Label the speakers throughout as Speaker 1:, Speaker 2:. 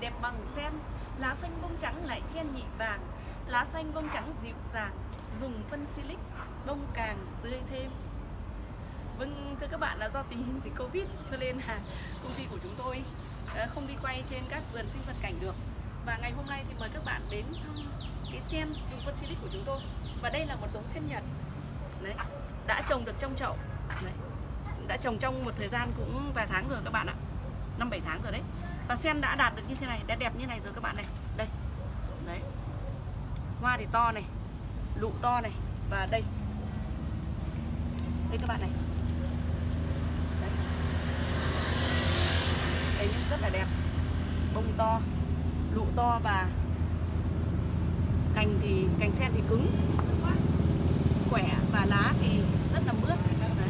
Speaker 1: Đẹp bằng sen. Lá xanh bông trắng lại chen nhị vàng. Lá xanh bông trắng dịu dàng, Dùng phân silic, bông càng tươi thêm. Vâng thưa các bạn, là do tình hình dịch Covid, cho nên là công ty của chúng tôi ờ, không đi quay trên các vườn sinh vật cảnh được. Và ngày hôm nay thì mời các bạn đến thăm cái sen dùng phân silic của chúng tôi. Và đây là một giống sen Nhật. Đấy, đã trồng được trong chậu. Đấy, đã trồng trong một thời gian cũng vài tháng rồi các bạn ạ. Năm, bảy tháng rồi đấy và sen đã đạt được như thế này, đã đẹp như này rồi các bạn này. Đây. Đấy. Hoa thì to này, lụ to này, và đây. Đây các bạn này. Đấy. đây rất là đẹp. Bông to, lụ to và cành thì, cành sen thì cứng. Khỏe và lá thì rất là mướt. Đấy.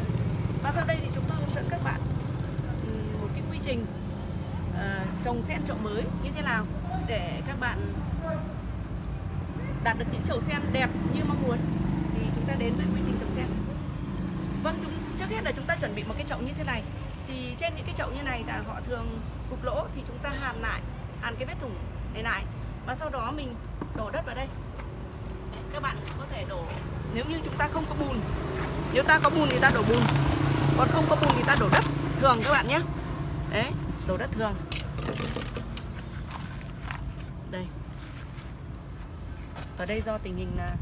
Speaker 1: và sau đây thì chúng tôi hướng dẫn các bạn một cái quy trình trồng sen chậu mới như thế nào để các bạn đạt được những chậu sen đẹp như mong muốn? Thì chúng ta đến với quy trình trồng sen. Vâng chúng, trước hết là chúng ta chuẩn bị một cái chậu như thế này. Thì trên những cái chậu như này là họ thường cục lỗ thì chúng ta hàn lại, hàn cái vết thủng này lại. Và sau đó mình đổ đất vào đây. Các bạn có thể đổ, nếu như chúng ta không có bùn, nếu ta có bùn thì ta đổ bùn. Còn không có bùn thì ta đổ đất thường các bạn nhé. Đấy, đổ đất thường đây. Ở đây do tình hình là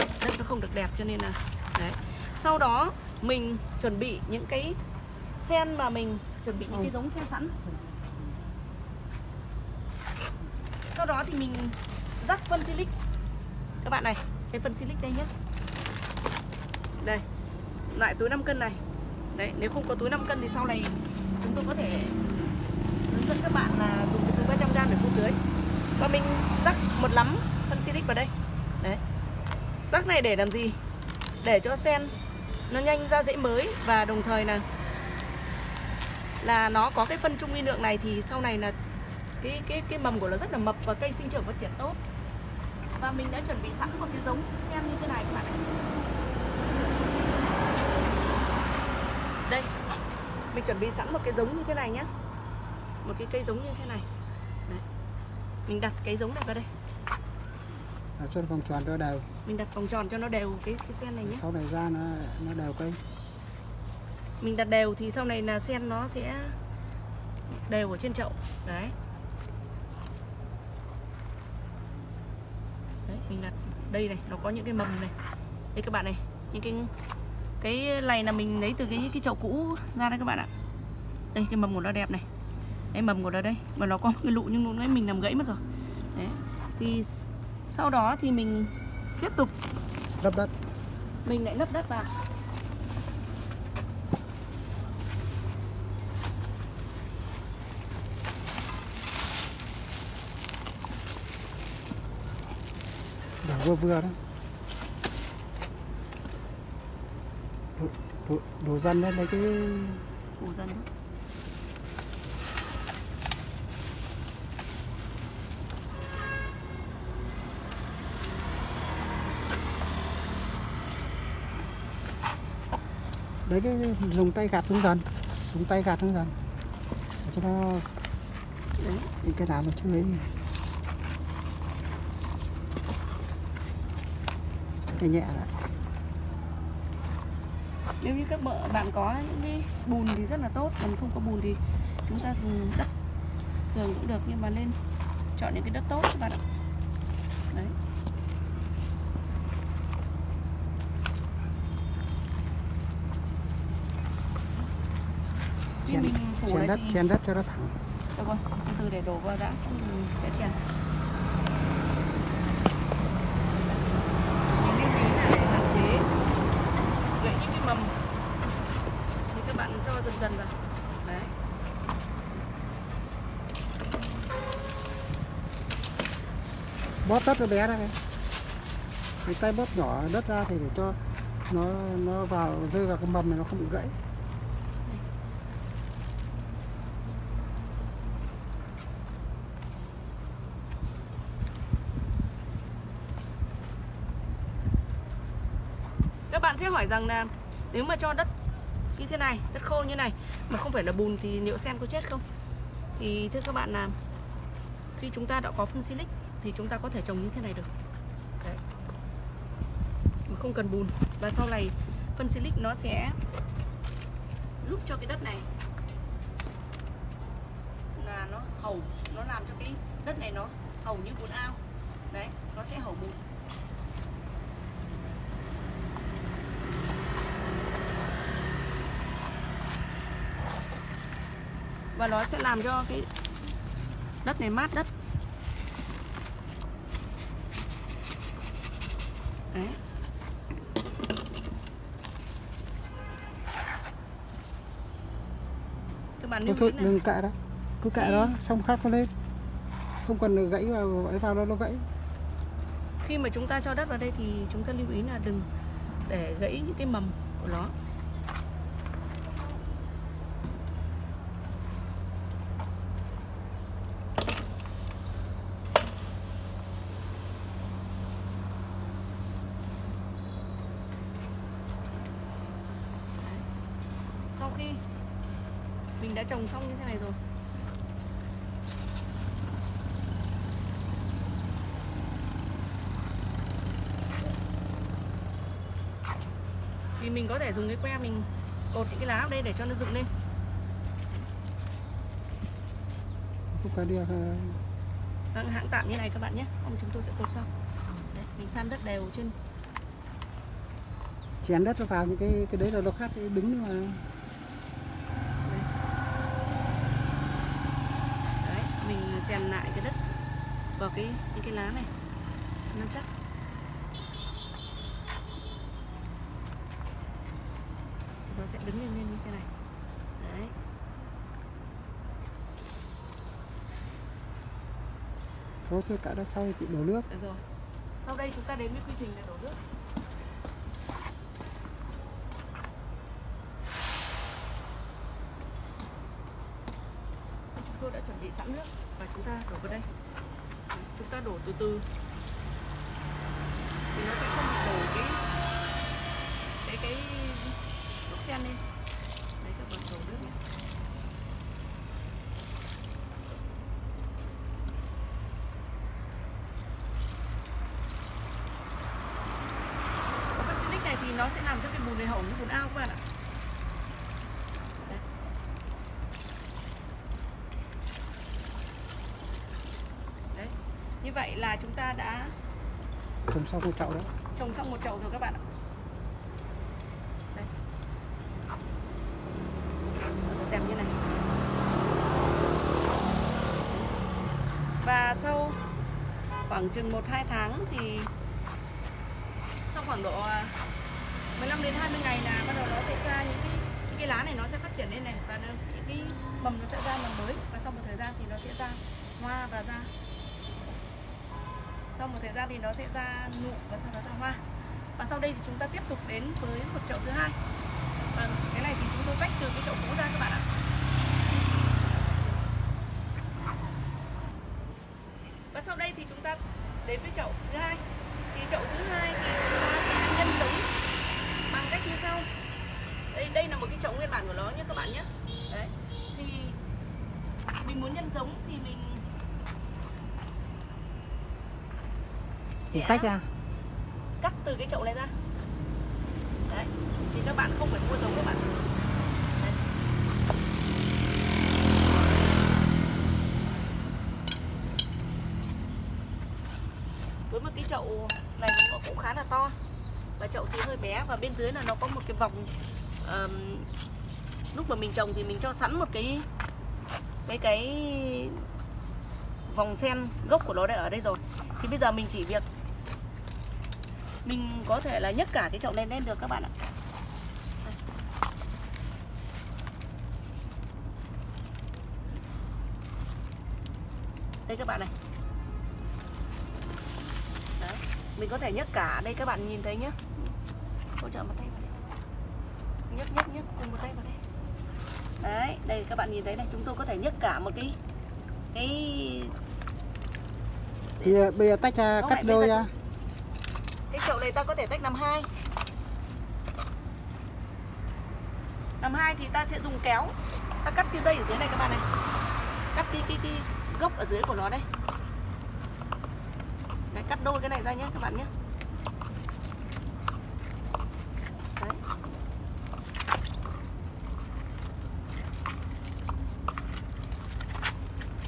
Speaker 1: đất nó không được đẹp cho nên là đấy. Sau đó mình chuẩn bị những cái sen mà mình chuẩn bị những cái giống sen sẵn. Sau đó thì mình rắc phân silic. Các bạn này cái phân silic đây nhé đây loại túi 5 cân này. Đấy nếu không có túi 5 cân thì sau này chúng tôi có thể hướng dẫn các bạn là dùng cái túi 300 gram để phun tưới. Và mình rắc một lắm phân silic vào đây. Đấy. Rắc này để làm gì? Để cho sen nó nhanh ra rễ mới và đồng thời là là nó có cái phân trung vi lượng này thì sau này là cái cái cái mầm của nó rất là mập và cây sinh trưởng phát triển tốt. Và mình đã chuẩn bị sẵn một cái giống sen như thế này các bạn ạ. Đây. Mình chuẩn bị sẵn một cái giống như thế này nhé một cái cây giống như thế này. Đấy. mình đặt cái giống này vào đây.
Speaker 2: À, cho vòng tròn cho đều.
Speaker 1: Mình đặt vòng tròn cho nó đều cái cái sen này nhé.
Speaker 2: Sau này ra nó nó đều cây.
Speaker 1: Mình đặt đều thì sau này là sen nó sẽ đều ở trên chậu. Đấy. Đấy mình đặt đây này nó có những cái mầm này. Đây các bạn này những cái cái này là mình lấy từ cái cái chậu cũ ra đây các bạn ạ. Đây cái mầm của nó đẹp này đây mầm của nó đây. Mà nó có cái lụ nhưng lúc nãy mình làm gãy mất rồi. Đấy. Thì sau đó thì mình tiếp tục.
Speaker 2: Lấp đất.
Speaker 1: Mình lại lấp đất vào.
Speaker 2: Đổ vừa vừa đó đổ, đổ, đổ dần lên lấy cái
Speaker 1: phủ dần thôi
Speaker 2: đấy, cái dùng tay gạt xuống dần. Dùng tay gạt xuống dần. Để cho nó đấy, cái nào mà chưa ấy cái nhẹ lại.
Speaker 1: Nếu như các bợ, bạn có những cái bùn thì rất là tốt. Còn không có bùn thì chúng ta dùng đất thường cũng được, nhưng mà nên chọn những cái đất tốt các bạn ạ. Đấy.
Speaker 2: Chèn,
Speaker 1: mình phủ
Speaker 2: chèn
Speaker 1: này
Speaker 2: đất
Speaker 1: thì
Speaker 2: chèn đất cho nó thẳng.
Speaker 1: Được rồi, từ từ để đổ vào đã xong thì sẽ chèn. Mình ý là để hạn chế. Gãy những cái mầm thì các bạn cho dần dần vào. Đấy.
Speaker 2: Bóp đất nó bé ra này cái tay bóp nhỏ đất ra thì để cho nó nó vào rơi vào cái mầm này nó không bị gãy
Speaker 1: hỏi rằng là nếu mà cho đất như thế này, đất khô như này mà không phải là bùn thì liệu sen có chết không? thì thưa các bạn là khi chúng ta đã có phân silic thì chúng ta có thể trồng như thế này được Đấy. mà không cần bùn và sau này phân silic nó sẽ giúp cho cái đất này là nó hầu nó làm cho cái đất này nó hầu như bùn ao đấy nó sẽ hầu bùn và nó sẽ làm cho cái đất này mát đất. Đấy. Các bạn
Speaker 2: thôi thôi đừng cạ đó. Cứ cạ đó xong khác nó lên. Không cần gãy vào ấy vào đâu nó gãy.
Speaker 1: Khi mà chúng ta cho đất vào đây thì chúng ta lưu ý là đừng để gãy những cái mầm của nó Đấy. sau khi mình đã trồng xong như thế này rồi. Thì mình có thể dùng cái que mình cột những cái lá ở đây để cho nó dựng lên.
Speaker 2: Đi ờ,
Speaker 1: Vâng, hãng tạm như này các bạn nhé. Xong chúng tôi sẽ cột sau. Đấy, mình san đất đều trên.
Speaker 2: chén đất nó vào những cái cái đấy là nó khác cái đứng mà
Speaker 1: đấy mình chèn lại cái đất vào cái những cái lá này nó chắc. Thì nó sẽ đứng lên lên như thế này. Đấy.
Speaker 2: Thôi thôi cạ đó sau thì chị đổ nước.
Speaker 1: Được rồi. Sau đây chúng ta đến với quy trình là đổ nước. Chúng tôi đã chuẩn bị sẵn nước chúng ta đổ vào đây. Chúng ta đổ từ từ. Thì nó sẽ không bị đổ cái cái cái lúc sen lên. Đấy, các bạn đổ nước nhé. Phân này thì nó sẽ làm cho cái bùn này hỏng như bùn ao các bạn ạ Đấy. Đấy. Như vậy là chúng ta đã
Speaker 2: trồng sau một chậu đó
Speaker 1: trồng xong một chậu rồi các bạn ạ. Đây. Nó rất đẹp như này. Và sau khoảng chừng 1-2 tháng thì sau khoảng độ à, 15 đến 20 ngày là bắt đầu nó sẽ ra những cái những cái lá này nó sẽ phát triển lên này và những cái mầm nó sẽ ra mầm mới. Và sau một thời gian thì nó sẽ ra hoa và ra sau một thời gian thì nó sẽ ra nụ và sau đó ra hoa. Và sau đây thì chúng ta tiếp tục đến với một chậu thứ hai. Và cái này thì chúng tôi tách từ cái chậu cũ ra các bạn ạ. Và sau đây thì chúng ta đến với chậu thứ hai. Thì chậu thứ hai thì chúng ta sẽ nhân giống bằng cách như sau. Đây đây là một cái chậu nguyên bản của nó nhé các bạn nhé. Đấy, thì mình muốn nhân giống thì mình
Speaker 2: thì
Speaker 1: sẽ
Speaker 2: tách ra.
Speaker 1: Cắt từ cái chậu này ra. Đấy thì các bạn không phải mua giống các bạn. Đấy. với một cái chậu này nó cũng khá là to. Và chậu thì hơi bé và bên dưới là nó có một cái vòng ờm, lúc mà mình trồng thì mình cho sẵn một cái cái cái vòng sen gốc của nó đã ở đây rồi. Thì bây giờ mình chỉ việc mình có thể là nhấc cả cái chậu này lên được các bạn ạ. Đây. các bạn này. Đấy. mình có thể nhấc cả đây các bạn nhìn thấy nhé hỗ trợ một tay vào đây. Nhấc nhấc nhấc cùng một tay vào đây. Đấy đây các bạn nhìn thấy này chúng tôi có thể nhấc cả một cái cái
Speaker 2: thì bây giờ tách ra cắt đôi ra
Speaker 1: chậu này ta có thể tách làm hai. Làm hai thì ta sẽ dùng kéo. Ta cắt cái dây ở dưới này các bạn này. Cắt cái cái cái gốc ở dưới của nó đây. Đấy, cắt đôi cái này ra nhé các bạn nhé. Đấy.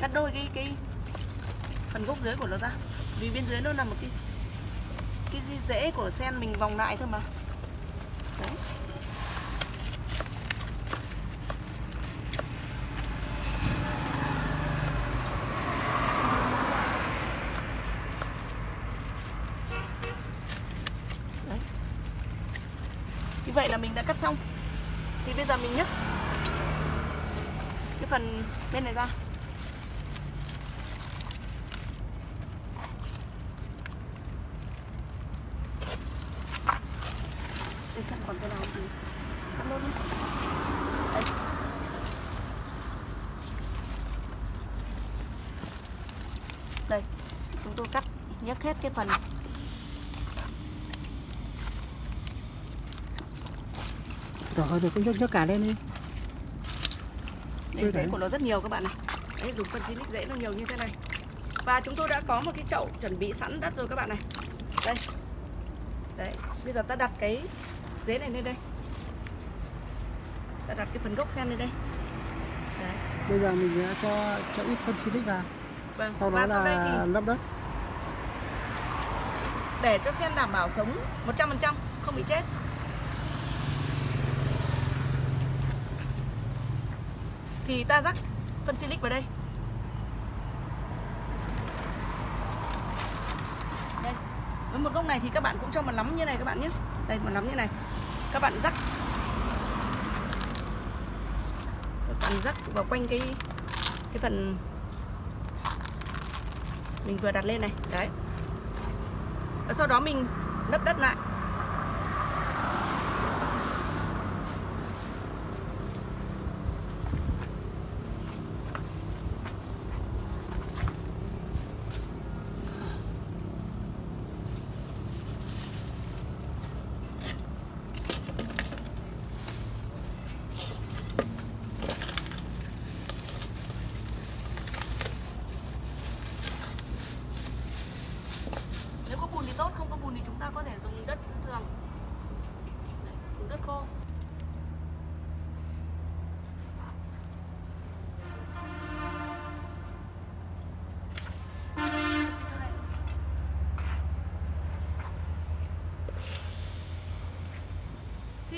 Speaker 1: Cắt đôi cái cái phần gốc dưới của nó ra. Vì bên dưới nó là một cái cái rễ của sen mình vòng lại thôi mà. Đấy. Đấy. Như vậy là mình đã cắt xong. Thì bây giờ mình nhấc Cái phần bên này ra Để xem còn cái nào thì cắt luôn đi Đây. Đây Chúng tôi cắt nhấc hết cái phần
Speaker 2: rồi rồi cũng nhấc nhấc cả lên đi.
Speaker 1: Đây, rễ của nó rất nhiều các bạn này. Đấy, dùng phân xịt rễ nó nhiều như thế này. Và chúng tôi đã có một cái chậu chuẩn bị sẵn đất rồi các bạn này. Đây. Đấy, bây giờ ta đặt cái rễ này lên đây. Ta đặt cái phần gốc sen lên đây. Đấy,
Speaker 2: bây giờ mình sẽ cho cho ít phân silic vào.
Speaker 1: Vâng
Speaker 2: sau đó
Speaker 1: Và sau đây
Speaker 2: là
Speaker 1: thì
Speaker 2: lấp đất
Speaker 1: để cho sen đảm bảo sống 100% không bị chết. Thì ta rắc phân silic vào đây. Đây. Với một gốc này thì các bạn cũng cho một nắm như này các bạn nhé. Đây, một nắm như này. Các bạn rắc Các bạn rắc vào quanh cái Cái phần Mình vừa đặt lên này. Đấy sau đó mình lấp đất lại Nếu có bùn thì tốt, không có bùn thì chúng ta có thể dùng đất thường Đấy, Dùng đất khô Chỗ này.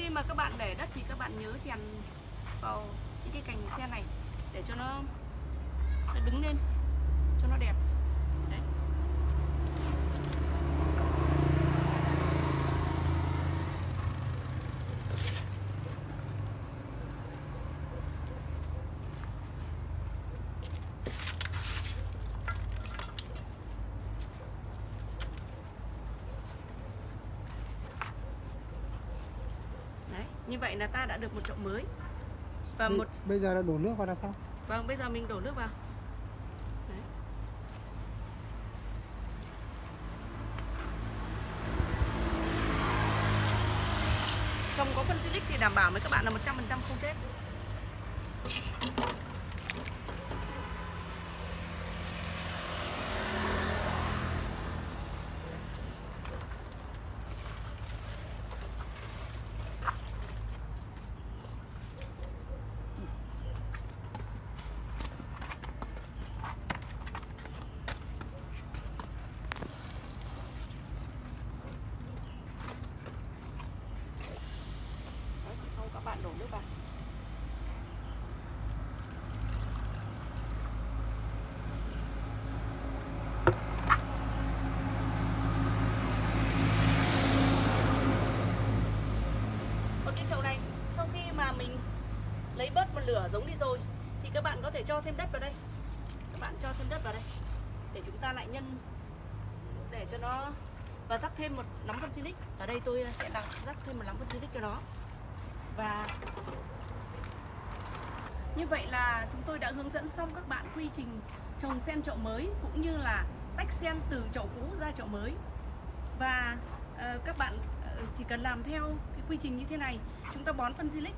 Speaker 1: Khi mà các bạn để đất thì các bạn nhớ chèn vào những cái cành sen này để cho nó, nó đứng lên cho nó đẹp Đấy. Đấy, như vậy là ta đã được một chậu mới. Và
Speaker 2: Bây-
Speaker 1: một
Speaker 2: bây giờ là đổ nước vào là sao?
Speaker 1: Vâng bây giờ mình đổ nước vào. Đấy. trồng có phân silic thì đảm bảo với các bạn là 100% không chết Đấy, xong các bạn đổ nước vào Còn cái chậu này sau khi mà mình lấy bớt một lửa giống đi rồi thì các bạn có thể cho thêm đất vào đây. Các bạn cho thêm đất vào đây để chúng ta lại nhân để cho nó và rắc thêm một nắm phân silic. Ở đây tôi ờ, sẽ đặt rắc thêm một nắm phân silic cho nó. Và như vậy là chúng tôi đã hướng dẫn xong các bạn quy trình trồng sen chậu mới cũng như là tách sen từ chậu cũ ra chậu mới. Và uh, các bạn ờ, chỉ cần làm theo cái quy trình như thế này chúng ta bón phân silic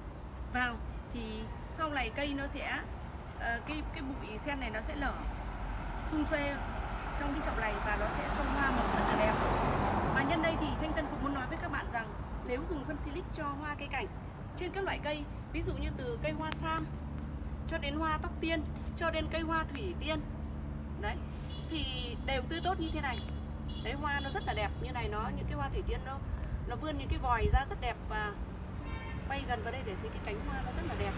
Speaker 1: vào thì sau này cây nó sẽ ờ, cái cái bụi sen này nó sẽ lở xung xuê trong cái chậu này và nó sẽ trông hoa màu rất là đẹp. Và nhân đây thì Thanh Tân cũng muốn nói với các bạn rằng nếu dùng phân silic cho hoa cây cảnh, trên các loại cây, ví dụ như từ cây hoa sam cho đến hoa tóc tiên, cho đến cây hoa thủy tiên, đấy, thì đều tươi tốt như thế này. Đấy, hoa nó rất là đẹp, như này nó, những cái hoa thủy tiên nó nó vươn những cái vòi ra rất đẹp và quay gần vào đây để thấy cái cánh hoa nó rất là đẹp.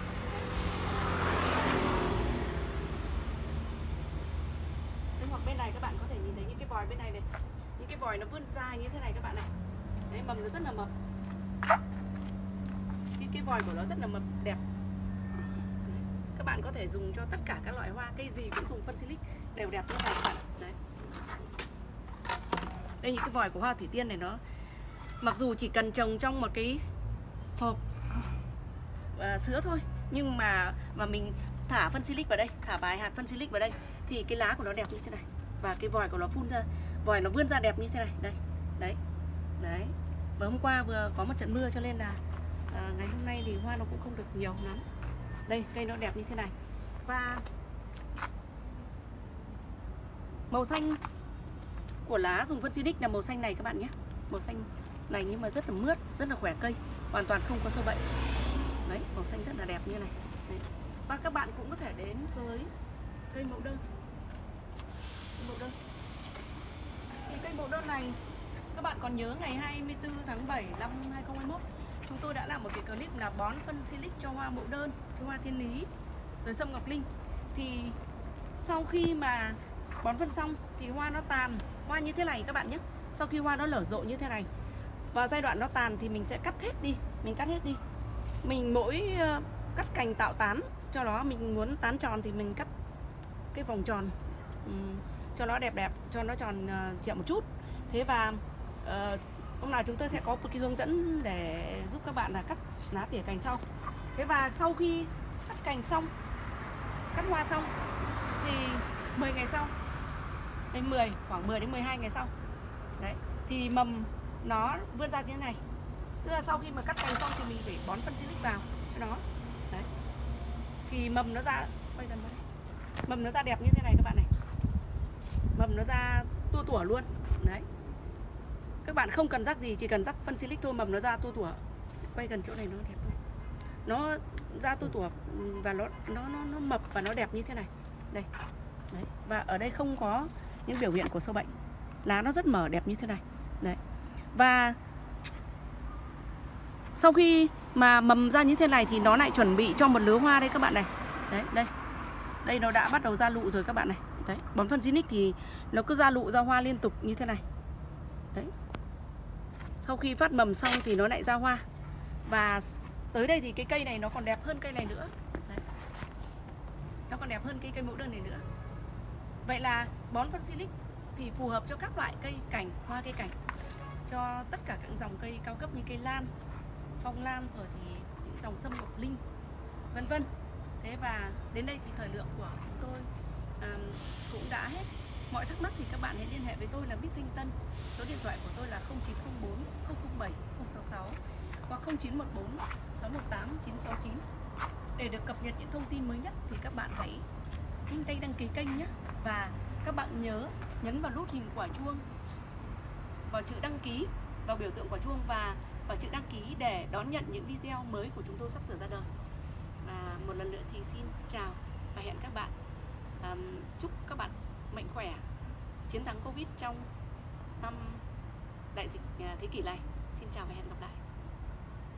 Speaker 1: Đấy, hoặc bên này các bạn có thể nhìn thấy những cái vòi bên này này. Những cái vòi nó vươn dài như thế này các bạn này. Đấy mầm nó rất là mập. Cái cái vòi của nó rất là mập đẹp. Các bạn có thể dùng cho tất cả các loại hoa cây gì cũng dùng phân silic đều đẹp như này các bạn. Đấy. Đây những cái vòi của hoa thủy tiên này nó mặc dù chỉ cần trồng trong một cái hộp À, sữa thôi. Nhưng mà mà mình thả phân silic vào đây thả vài hạt phân silic vào đây thì cái lá của nó đẹp như thế này. Và cái vòi của nó phun ra vòi nó vươn ra đẹp như thế này. Đây đấy đấy. Và hôm qua vừa có một trận mưa cho nên là à, ngày hôm nay thì hoa nó cũng không được nhiều lắm. Đây cây nó đẹp như thế này. Và màu xanh của lá dùng phân silic là màu xanh này các bạn nhé. Màu xanh này nhưng mà rất là mướt rất là khỏe cây hoàn toàn không có sâu bệnh đấy, màu xanh rất là đẹp như này. Đấy. và các bạn cũng có thể đến với cây mẫu đơn. Cây mẫu đơn. Thì cây mẫu đơn này, các bạn còn nhớ ngày 24 tháng 7 năm 2021 chúng tôi đã làm một cái clip là bón phân silic cho hoa mẫu đơn, cho hoa thiên lý, rồi sâm ngọc linh. Thì sau khi mà bón phân xong thì hoa nó tàn. Hoa như thế này các bạn nhé. Sau khi hoa nó lở rộ như thế này, vào giai đoạn nó tàn thì mình sẽ cắt hết đi, mình cắt hết đi mình mỗi ờ, cắt cành tạo tán cho nó mình muốn tán tròn thì mình cắt cái vòng tròn ừm, cho nó đẹp đẹp cho nó tròn uh, một chút. Thế và uh, hôm nào chúng tôi sẽ có một cái hướng dẫn để giúp các bạn là cắt lá tỉa cành sau. Thế và sau khi cắt cành xong cắt hoa xong thì 10 ngày sau đến 10 khoảng 10 đến 12 ngày sau đấy thì mầm nó vươn ra như thế này tức là sau khi mà cắt cành xong thì mình phải bón phân silic vào cho nó. Đấy. Thì mầm nó ra quay gần đây. Mầm nó ra đẹp như thế này các bạn này. Mầm nó ra tua tủa luôn. Đấy. Các bạn không cần rắc gì chỉ cần rắc phân silic thôi mầm nó ra tua tủa. Quay gần chỗ này nó đẹp luôn nó ra tua tủa và nó nó nó, nó mập và nó đẹp như thế này. Đây. Đấy. Và ở đây không có những biểu hiện của sâu bệnh. Lá nó rất mở đẹp như thế này. Đấy. Và sau khi mà mầm ra như thế này thì nó lại chuẩn bị cho một lứa hoa đây các bạn này. Đấy, đây. Đây nó đã bắt đầu ra lụ rồi các bạn này. Đấy bón phân Zinix thì nó cứ ra lụ ra hoa liên tục như thế này. Đấy. Sau khi phát mầm xong thì nó lại ra hoa. Và tới đây thì cái cây này nó còn đẹp hơn cây này nữa. Đấy. nó còn đẹp hơn cây cây mẫu đơn này nữa. Vậy là bón phân Zinix thì phù hợp cho các loại cây cảnh hoa cây cảnh cho tất cả các dòng cây cao cấp như cây lan phong lan rồi thì những dòng sâm ngọc linh vân vân. Thế và đến đây thì thời lượng của chúng tôi um, cũng đã hết. Mọi thắc mắc thì các bạn hãy liên hệ với tôi là Bích Thanh Tân. Số điện thoại của tôi là 0904 007 066 hoặc 0914 618 969 để được cập nhật những thông tin mới nhất thì các bạn hãy nhanh tay đăng ký kênh nhé. Và các bạn nhớ nhấn vào nút hình quả chuông vào chữ đăng ký vào biểu tượng quả chuông và vào chữ đăng ký để đón nhận những video mới của chúng tôi sắp sửa ra đời. Và một lần nữa thì xin chào và hẹn các bạn. Um, chúc các bạn mạnh khỏe chiến thắng covid trong năm đại dịch à, thế kỷ này. Xin chào và hẹn gặp lại.